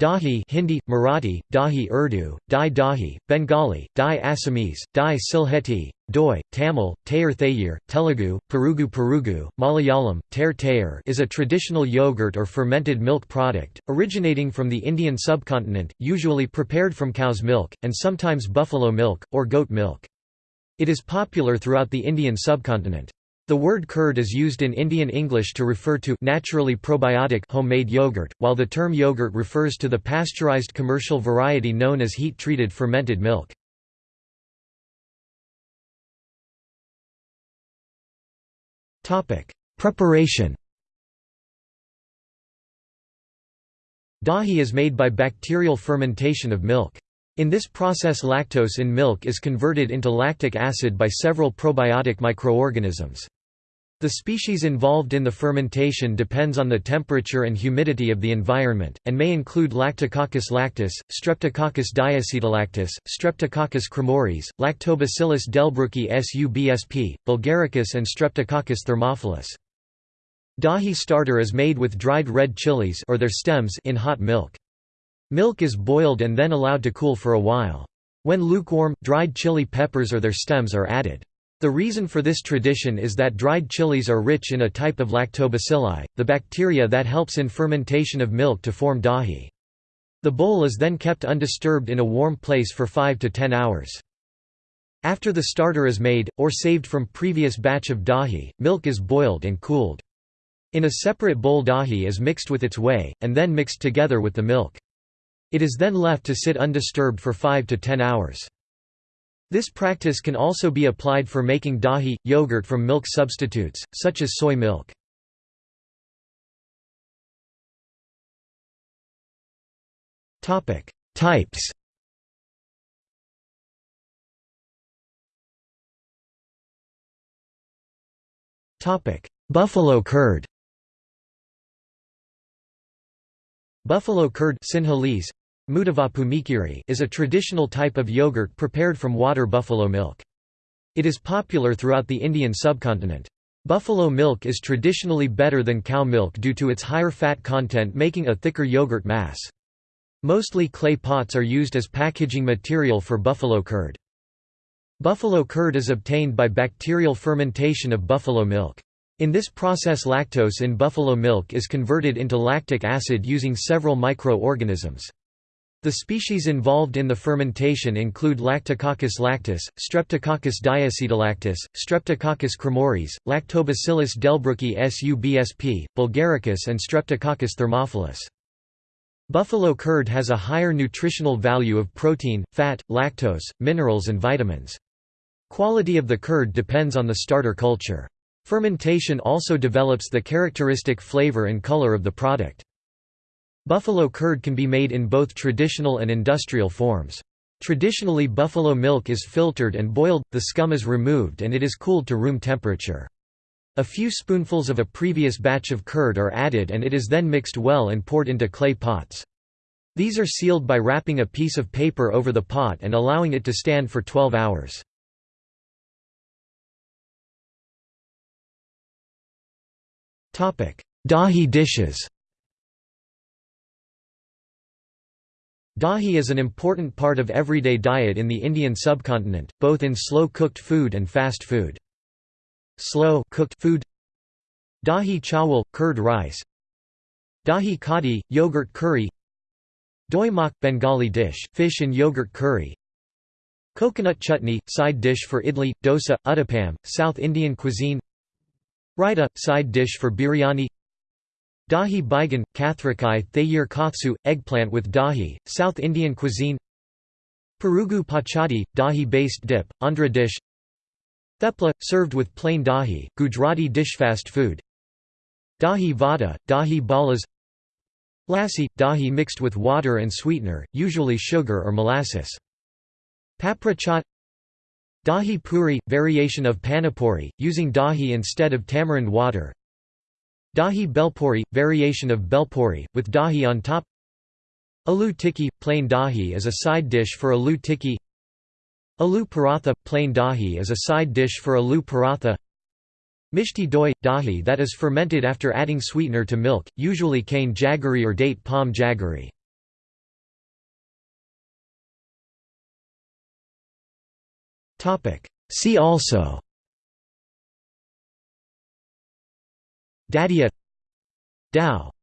Dahi Hindi, Marathi, Dahi Urdu, Dai Dahi, Bengali, Dai Assamese, Dai Sylheti, Doi, Tamil, Tayar Thayir, Telugu, Perugu Perugu, Malayalam, Ter Tayar is a traditional yogurt or fermented milk product, originating from the Indian subcontinent, usually prepared from cow's milk, and sometimes buffalo milk, or goat milk. It is popular throughout the Indian subcontinent. The word curd is used in Indian English to refer to naturally probiotic homemade yogurt, while the term yogurt refers to the pasteurized commercial variety known as heat-treated fermented milk. Preparation Dahi is made by bacterial fermentation of milk. In this process lactose in milk is converted into lactic acid by several probiotic microorganisms. The species involved in the fermentation depends on the temperature and humidity of the environment, and may include Lactococcus lactis, Streptococcus diacetolactis, Streptococcus cremoris, Lactobacillus delbrueckii subsp, Bulgaricus and Streptococcus thermophilus. Dahi starter is made with dried red chilies or their stems in hot milk. Milk is boiled and then allowed to cool for a while. When lukewarm, dried chili peppers or their stems are added. The reason for this tradition is that dried chilies are rich in a type of lactobacilli, the bacteria that helps in fermentation of milk to form dahi. The bowl is then kept undisturbed in a warm place for 5 to 10 hours. After the starter is made, or saved from previous batch of dahi, milk is boiled and cooled. In a separate bowl dahi is mixed with its whey, and then mixed together with the milk. It is then left to sit undisturbed for 5 to 10 hours. This practice can also be applied for making dahi, yogurt from milk substitutes, such as soy milk. Types. Buffalo curd. Buffalo curd Sinhalese, is a traditional type of yogurt prepared from water buffalo milk. It is popular throughout the Indian subcontinent. Buffalo milk is traditionally better than cow milk due to its higher fat content making a thicker yogurt mass. Mostly clay pots are used as packaging material for buffalo curd. Buffalo curd is obtained by bacterial fermentation of buffalo milk. In this process lactose in buffalo milk is converted into lactic acid using several micro-organisms. The species involved in the fermentation include Lactococcus lactis, Streptococcus diacetolactis, Streptococcus cremoris, Lactobacillus delbrueckii subsp, Bulgaricus and Streptococcus thermophilus. Buffalo curd has a higher nutritional value of protein, fat, lactose, minerals and vitamins. Quality of the curd depends on the starter culture. Fermentation also develops the characteristic flavor and color of the product. Buffalo curd can be made in both traditional and industrial forms. Traditionally buffalo milk is filtered and boiled, the scum is removed and it is cooled to room temperature. A few spoonfuls of a previous batch of curd are added and it is then mixed well and poured into clay pots. These are sealed by wrapping a piece of paper over the pot and allowing it to stand for 12 hours. Dahi dishes Dahi is an important part of everyday diet in the Indian subcontinent, both in slow-cooked food and fast food. Slow cooked food. Dahi chawal – curd rice. Dahi kadi – yogurt curry. Doi mak – Bengali dish, fish and yogurt curry. Coconut chutney – side dish for idli, dosa, uttapam, South Indian cuisine. Raita – side dish for biryani Dahi baigan, kathrikai thayir kothsu, eggplant with dahi, South Indian cuisine. Perugu pachadi, dahi-based dip, Andhra dish. Thepla, served with plain dahi, Gujarati dish fast food. Dahi vada, dahi balas. Lassi, dahi mixed with water and sweetener, usually sugar or molasses. Papra chaat. Dahi puri, variation of panipuri, using dahi instead of tamarind water Dahi belpuri – variation of belpuri with dahi on top. Aloo tikki – plain dahi is a side dish for aloo tikki. Aloo paratha – plain dahi is a side dish for aloo paratha. Mishti doi – dahi that is fermented after adding sweetener to milk, usually cane jaggery or date palm jaggery. See also Dadia Dao